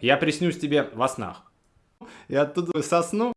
Я приснюсь тебе во снах. И оттуда сосну